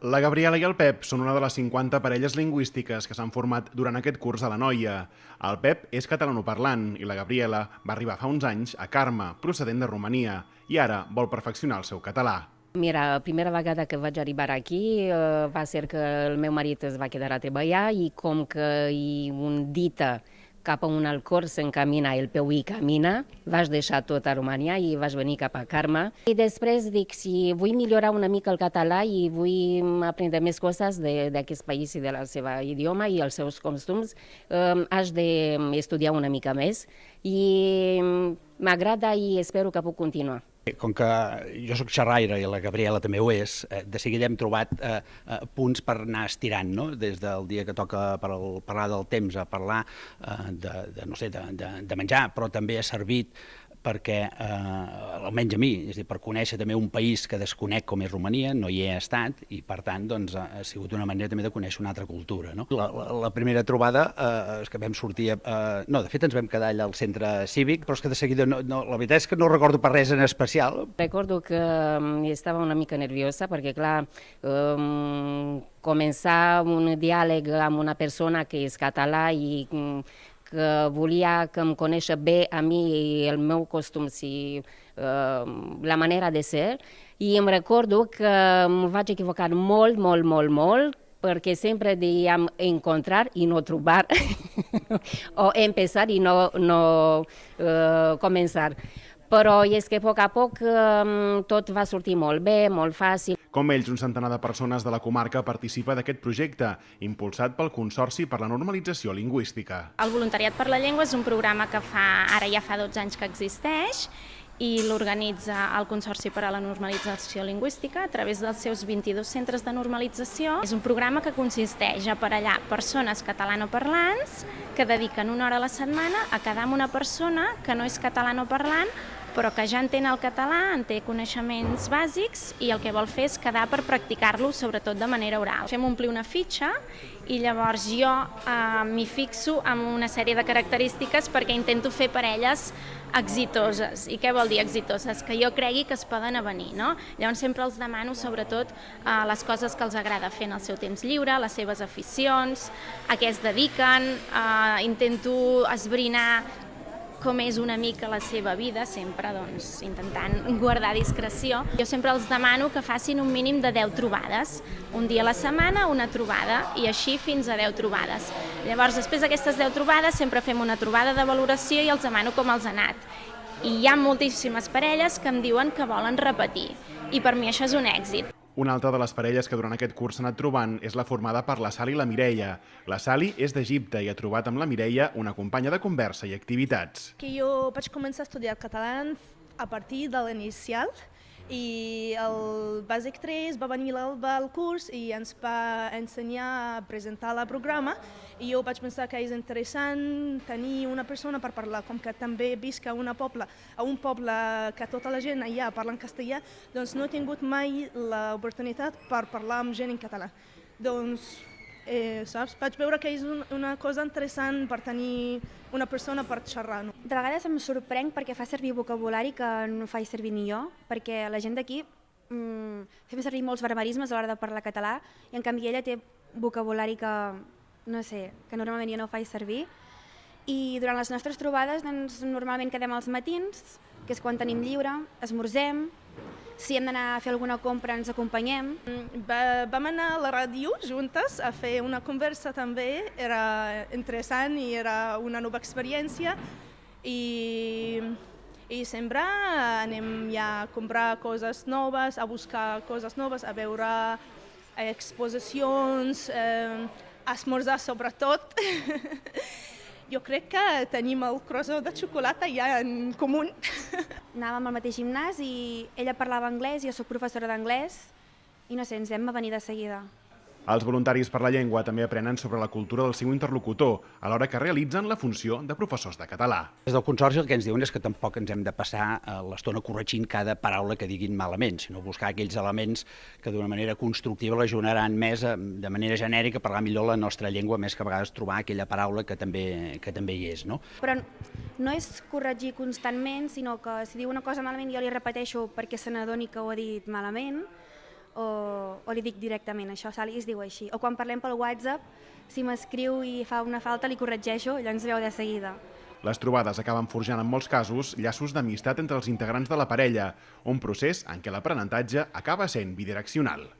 La Gabriela i el Pep són una de les 50 parelles lingüístiques que s'han format durant aquest curs a la Noia. El Pep és catalanoparlant i la Gabriela va arribar fa uns anys a Carme, procedent de Romania, i ara vol perfeccionar el seu català. Mira, la primera vegada que vaig arribar aquí eh, va ser que el meu marit es va quedar a treballar i com que hi un dita cap a un alcor s'encamina, el peu hi camina, vaig deixar tot a Romania i vaig venir cap a Carme. I després dic, si vull millorar una mica el català i vull aprendre més coses d'aquest país i de la seva idioma i els seus costums, eh, haig d'estudiar una mica més i m'agrada i espero que puc continuar. Com que jo sóc xerraire i la Gabriela també ho és, eh, de seguida hem trobat eh, eh, punts per anar estirant, no? des del dia que toca per parlar del temps a parlar eh, de, de, no sé, de, de, de menjar, però també ha servit perquè, eh, almenys a mi, és a dir, per conèixer també un país que desconec com és Romania, no hi he estat, i per tant doncs, ha sigut una manera també de conèixer una altra cultura. No? La, la, la primera trobada eh, és que vam sortir, eh, no, de fet ens vam quedar allà al centre cívic, però és que de seguida, no, no, la veritat és que no recordo per res en especial. Recordo que um, estava una mica nerviosa perquè, clar, um, començar un diàleg amb una persona que és català i um, que volia que em conèixer bé a mi i el meu costum, si, uh, la manera de ser, i em recordo que em vaig equivocar molt, molt, molt, molt, perquè sempre dèiem encontrar i no trobar, o empezar i no, no uh, començar però és que a poc a poc um, tot va sortir molt bé, molt fàcil. Com ells, un centenar de persones de la comarca participa d'aquest projecte, impulsat pel Consorci per la Normalització Lingüística. El Voluntariat per la Llengua és un programa que fa, ara ja fa 12 anys que existeix, i l'organitza el Consorci per a la Normalització Lingüística a través dels seus 22 centres de normalització. És un programa que consisteix a aparellar persones catalanoparlants que dediquen una hora a la setmana a quedar amb una persona que no és catalanoparlant però que ja entén el català, en té coneixements bàsics i el que vol fer és quedar per practicar-lo, sobretot de manera oral. Fem omplir una fitxa i llavors jo eh, m'hi fixo amb una sèrie de característiques perquè intento fer parelles exitoses. I què vol dir exitoses? Que jo cregui que es poden avenir, no? Llavors sempre els demano sobretot eh, les coses que els agrada fer en el seu temps lliure, les seves aficions, a què es dediquen, eh, intento esbrinar com és una mica la seva vida, sempre doncs, intentant guardar discreció. Jo sempre els demano que facin un mínim de 10 trobades, un dia a la setmana una trobada i així fins a 10 trobades. Llavors, després d'aquestes 10 trobades sempre fem una trobada de valoració i els demano com els ha anat. I hi ha moltíssimes parelles que em diuen que volen repetir i per mi això és un èxit. Una altra de les parelles que durant aquest curs s'ha anat trobant és la formada per la Sali i la Mireia. La Sali és d'Egipte i ha trobat amb la Mireia una companya de conversa i activitats. Que jo vaig començar a estudiar català a partir de l'inicial i el Bàsic 3 va venir l'Alba al curs i ens va ensenyar a presentar el programa i jo vaig pensar que és interessant tenir una persona per parlar, com que també visc a, una poble, a un poble que tota la gent allà parla en castellà, doncs no he tingut mai l'oportunitat per parlar amb gent en català. Doncs eh, saps? Vaig veure que és un, una cosa interessant per tenir una persona per xerrar. No? De vegades em sorprenc perquè fa servir vocabulari que no faig servir ni jo, perquè la gent d'aquí mm, fem servir molts barbarismes a l'hora de parlar català i en canvi ella té vocabulari que, no sé, que normalment jo no faig servir. I durant les nostres trobades doncs, normalment quedem als matins, que és quan tenim lliure, esmorzem, si hem d'anar a fer alguna compra ens acompanyem. Mm, va, vam anar a la ràdio juntes a fer una conversa també, era interessant i era una nova experiència i, i sempre anem ja a comprar coses noves, a buscar coses noves, a veure exposicions, eh, esmorzar sobretot. jo crec que tenim el croissant de xocolata ja en comú. Anàvem al mateix gimnàs i ella parlava anglès, jo sóc professora d'anglès i no sé, ens vam venir de seguida. Els voluntaris per la llengua també aprenen sobre la cultura del seu interlocutor, alhora que realitzen la funció de professors de català. Des del Consorci el que ens diuen és que tampoc ens hem de passar eh, l'estona corregint cada paraula que diguin malament, sinó buscar aquells elements que d'una manera constructiva l'ajudaran més a, eh, de manera genèrica a parlar millor la nostra llengua, més que a vegades trobar aquella paraula que també, que també hi és. No? Però no és corregir constantment, sinó que si diu una cosa malament jo li repeteixo perquè se n'adoni que ho ha dit malament, o, o li dic directament això, Sally es diu així. O quan parlem pel WhatsApp, si m'escriu i fa una falta li corregeixo, llavors veu de seguida. Les trobades acaben forjant en molts casos llaços d'amistat entre els integrants de la parella, un procés en què l'aprenentatge acaba sent bidireccional.